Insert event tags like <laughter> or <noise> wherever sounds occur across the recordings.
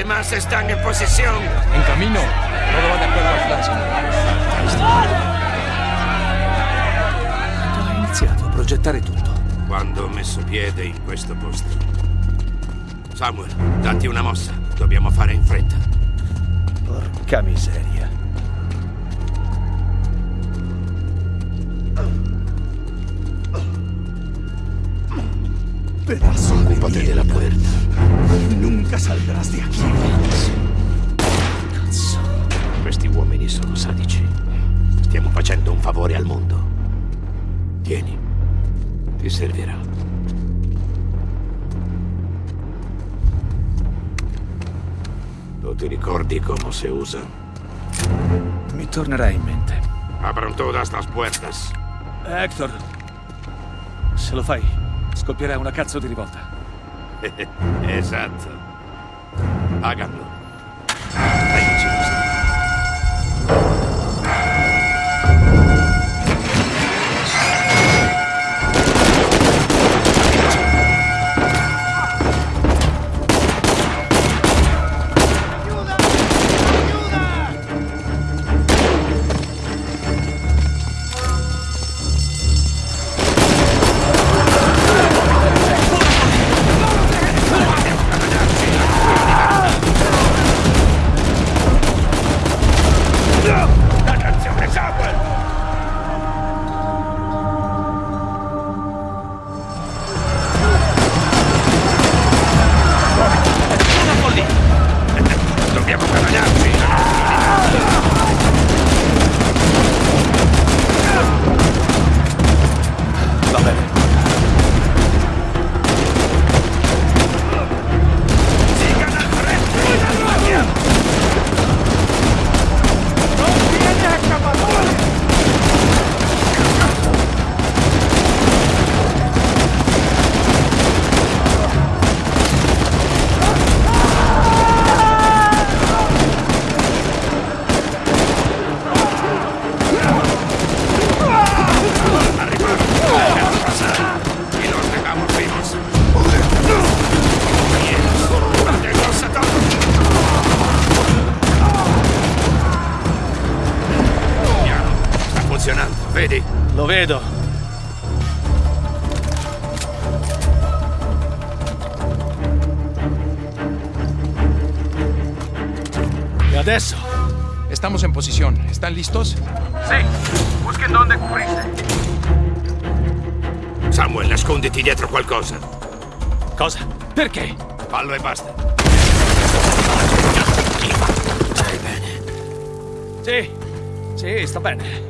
demás están en posición. En camino. Todo va de acuerdo al plan, señor. Ha iniziato a progettare tutto. Quando ho messo piede in questo posto. Samuel, datti una mossa. Dobbiamo fare in fretta. Porca miseria. Pedazo de Occupate della mierda. puerta. Nunca saldrás de aquí. Questi uomini sono sadici. Stiamo facendo un favore al mondo. Tieni. Ti servirà. Tu ti ricordi come si usa? Mi tornerà in mente. Abran todas las puertas. Hector, se lo fai, scoppierà una cazzo di rivolta. <laughs> esatto. Háganlo. No! Adesso? Estamos en posición. ¿Están listos? Samuel, nasconditi dietro qualcosa. Cosa? Perché? Fallo e basta. Stai bene. Sì, sì, sta bene.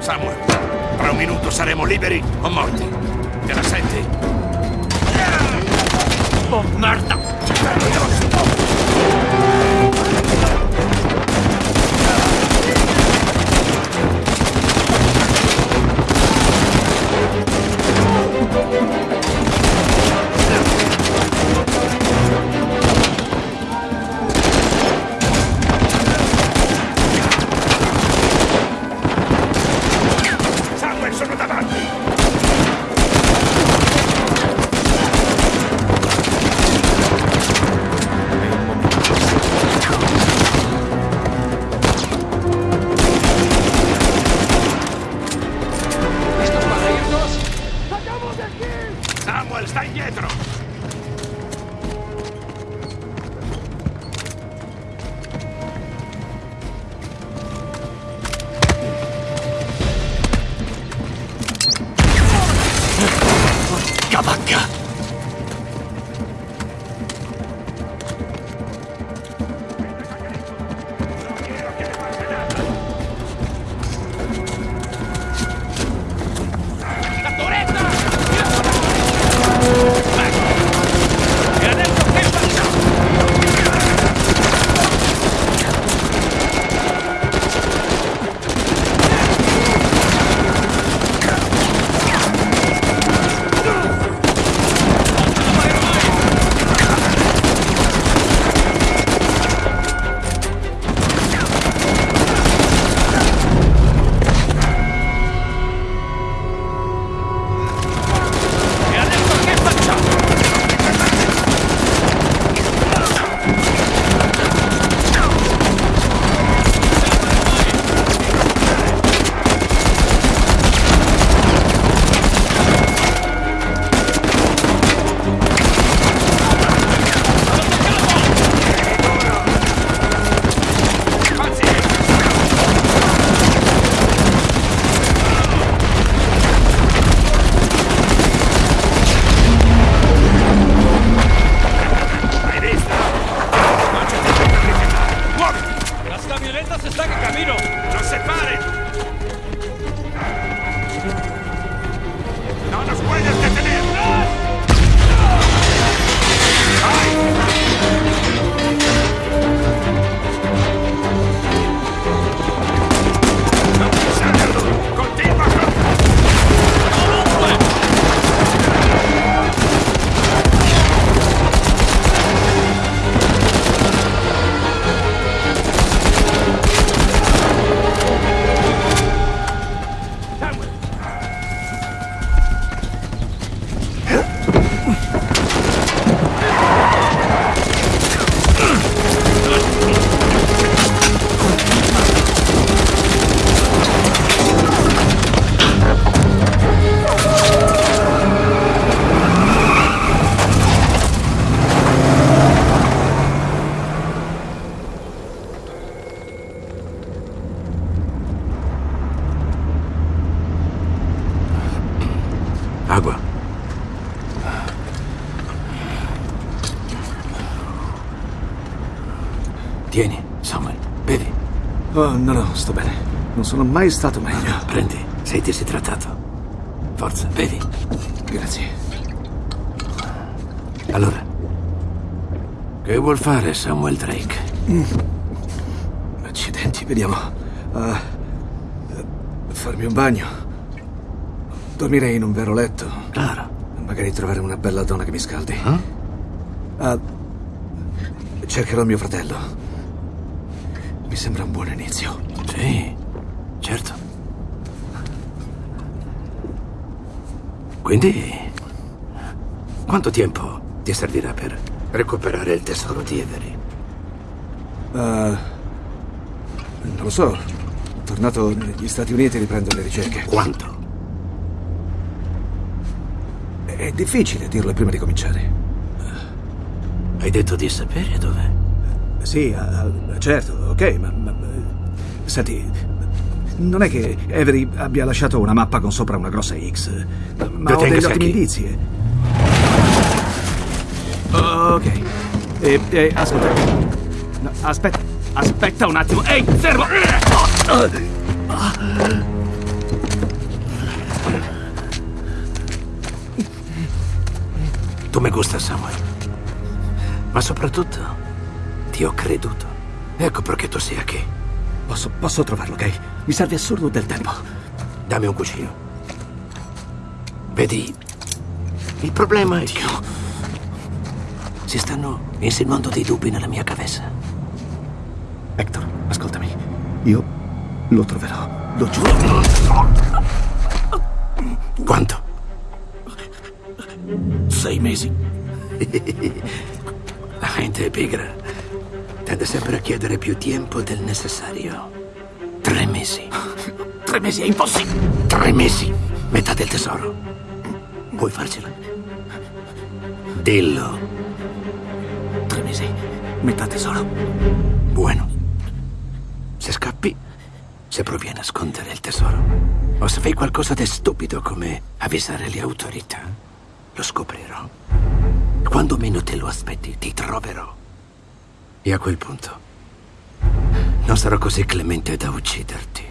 Samuel, tra un minuto saremo liberi o morti. Te la senti? Oh, merda! Samuel, sono Oh, no, no, sto bene. Non sono mai stato meglio. Prendi, sei disidratato. Forza, bevi. Grazie. Allora, che vuol fare Samuel Drake? Accidenti, vediamo. Eh, farmi un bagno. Dormirei in un vero letto. Claro. Magari trovare una bella donna che mi scaldi. Eh? Ah, cercherò mio fratello. Sembra un buon inizio. Sì, certo. Quindi, quanto tempo ti servirà per recuperare il tesoro di Avery? Ah, non lo so. Tornato negli Stati Uniti riprendo le ricerche. Quanto? È difficile dirlo prima di cominciare. Hai detto di sapere dove? Sì, certo, ok, ma, ma- Senti, non è che Avery abbia lasciato una mappa con sopra una grossa X, ma ho Detengasi degli ottimi indizi. Ok. E, e, ascolta. No, aspetta, Aspetta un attimo. Ehi, fermo! Tu mi gusta, Samuel. Ma soprattutto, ti ho creduto. Ecco perché tu sei qui. Posso, posso trovarlo, ok? Mi serve assurdo del tempo. Dammi un cuscino. Vedi, il problema è che si stanno insinuando dei dubbi nella mia cabeza. Hector, ascoltami. Io lo troverò. Lo giuro. Quanto? Sei mesi. <laughs> La gente è pigra. Tende sempre a chiedere più tempo del necessario. Tre mesi. <laughs> Tre mesi è impossibile. Tre mesi. Metà del tesoro. Puoi farcela? Dillo. Tre mesi. Metà tesoro. Buono. Se scappi, se provi a nascondere il tesoro, o se fai qualcosa di stupido come avvisare le autorità, lo scoprirò. Quando meno te lo aspetti, ti troverò. E a quel punto, non sarò così clemente da ucciderti.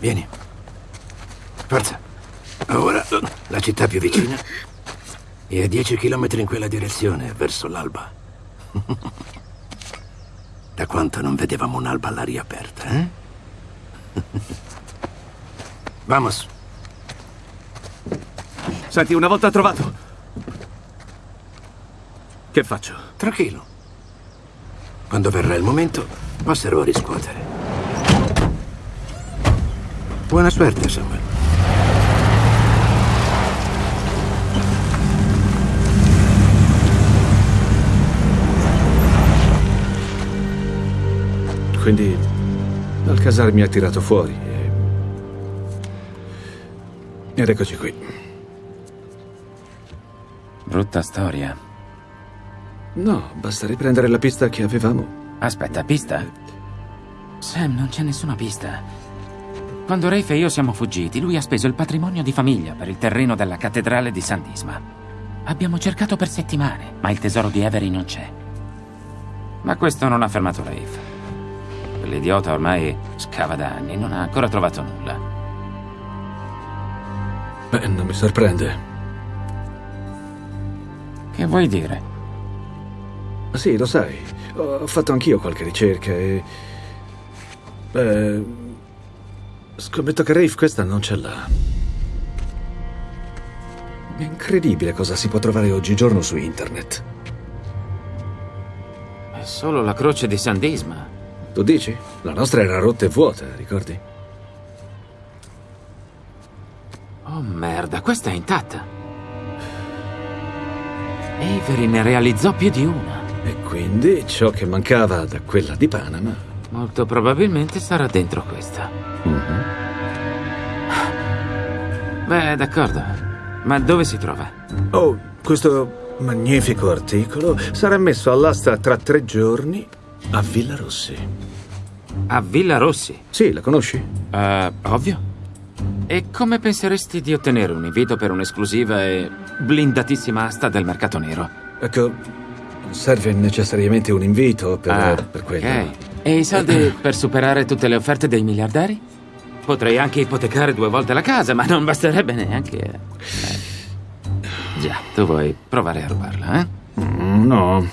Vieni. Forza. Ora la città più vicina è a 10 km in quella direzione, verso l'alba. Da quanto non vedevamo un'alba all'aria aperta, eh? Vamos. Senti, una volta trovato. Che faccio? Tranquillo. Quando verrà il momento, passerò a riscuotere. Buona suerte, Samuel. Quindi Alcazar mi ha tirato fuori e... Ed eccoci qui. Brutta storia. No, basta riprendere la pista che avevamo. Aspetta, pista? Sam, non c'è nessuna pista. Quando Rafe e io siamo fuggiti, lui ha speso il patrimonio di famiglia per il terreno della cattedrale di San Disma. Abbiamo cercato per settimane, ma il tesoro di Avery non c'è. Ma questo non ha fermato Rafe. Quell'idiota ormai scava da anni, non ha ancora trovato nulla. Beh, non mi sorprende. Che vuoi dire? Sì, lo sai. Ho fatto anch'io qualche ricerca e... Beh... Scommetto che Rafe questa non ce l'ha. È incredibile cosa si può trovare oggigiorno su internet. È solo la croce di San Disma. Tu dici? La nostra era rotta e vuota, ricordi? Merda, questa è intatta. Avery ne realizzò più di una. E quindi ciò che mancava da quella di Panama. Molto probabilmente sarà dentro questa. Beh, d'accordo. Ma dove si trova? Oh, questo magnifico articolo sarà messo all'asta tra tre giorni a Villa Rossi. A Villa Rossi. Sì, la conosci? Eh, ovvio. E come penseresti di ottenere un invito per un'esclusiva e blindatissima asta del mercato nero? Ecco, serve necessariamente un invito per, Ah, per quello. ok. E i soldi <clears throat> per superare tutte le offerte dei miliardari? Potrei anche ipotecare due volte la casa, ma non basterebbe neanche... eh. Già, tu vuoi provare a rubarla, eh? Mm, no.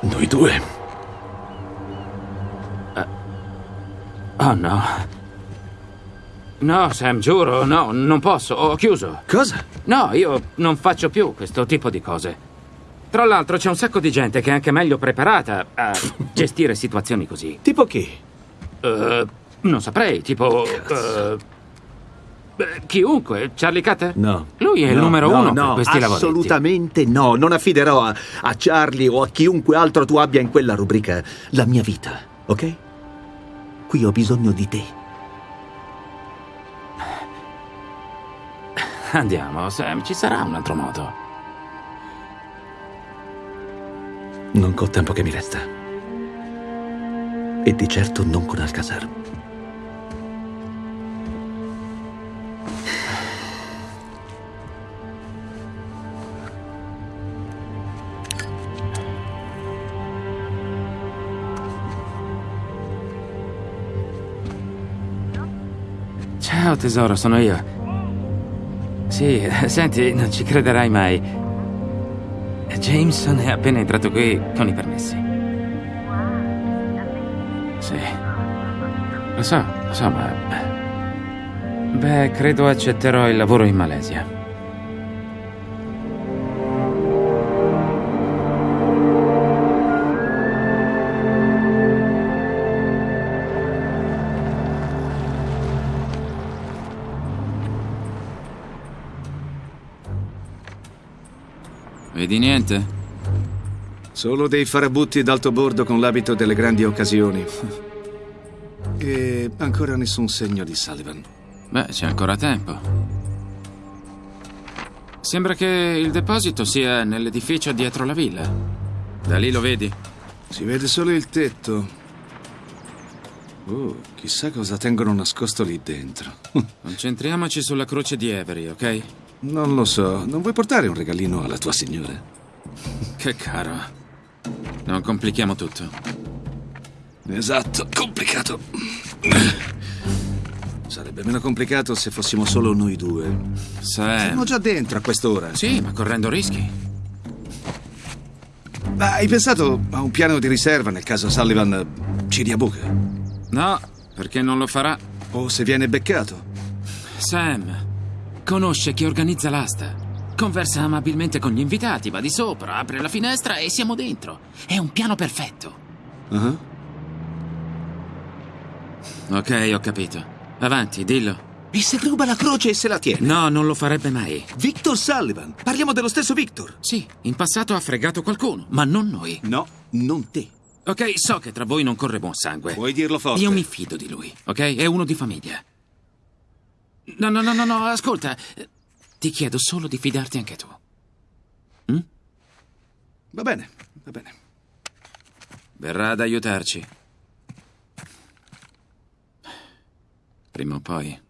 Noi due. Oh no. No, Sam, giuro, no, non posso, ho chiuso. Cosa? No, io non faccio più questo tipo di cose. Tra l'altro c'è un sacco di gente che è anche meglio preparata a gestire situazioni così. Tipo chi? Eh, non saprei, tipo... beh, chiunque, Charlie Cutter? No. Lui è il No, numero no, uno no, per questi lavoretti. assolutamente no. Non affiderò a, a Charlie o a chiunque altro tu abbia in quella rubrica la mia vita, ok? Qui ho bisogno di te. Andiamo, Sam, ci sarà un altro modo. Non col tempo che mi resta. E di certo non con Alcazar. Ciao tesoro, sono io. Sì, <laughs> senti, non ci crederai mai. Jameson è appena entrato qui con i permessi. Sì. Lo so, lo so, ma... Beh, credo accetterò il lavoro in Malesia. Vedi niente? Solo dei farabutti d'alto bordo con l'abito delle grandi occasioni. E ancora nessun segno di Sullivan. Beh, c'è ancora tempo. Sembra che il deposito sia nell'edificio dietro la villa. Da lì lo vedi? Si vede solo il tetto. Oh, chissà cosa tengono nascosto lì dentro. <laughs> Concentriamoci sulla croce di Avery, ok? Non lo so. Non vuoi portare un regalino alla tua signora? Che caro. Non complichiamo tutto. Esatto, complicato. Sarebbe meno complicato se fossimo solo noi due. Siamo Sam. già dentro a quest'ora. Sì, ma correndo rischi. Ma hai pensato a un piano di riserva nel caso Sullivan ci dia buca? No, perché non lo farà. O se viene beccato? Sam conosce chi organizza l'asta. Conversa amabilmente con gli invitati, va di sopra, apre la finestra e siamo dentro. È un piano perfetto. Ah. Ok, ho capito. Avanti, dillo. E se ruba la croce e se la tiene? No, non lo farebbe mai. Victor Sullivan. Parliamo dello stesso Victor. Sì, in passato ha fregato qualcuno, ma non noi. No, non te. Ok, so che tra voi non corre buon sangue. Puoi dirlo forte. Io mi fido di lui, ok? È uno di famiglia. No, no, no, no, no, ascolta. Ti chiedo solo di fidarti anche tu. Va bene, va bene. Verrà ad aiutarci. Prima o poi.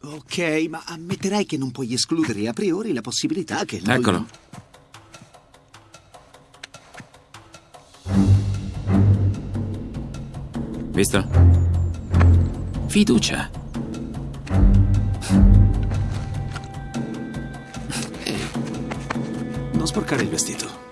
Ok, ma ammetterai che non puoi escludere a priori la possibilità che lui... Eccolo. Visto? Fiducia. Non sporcare il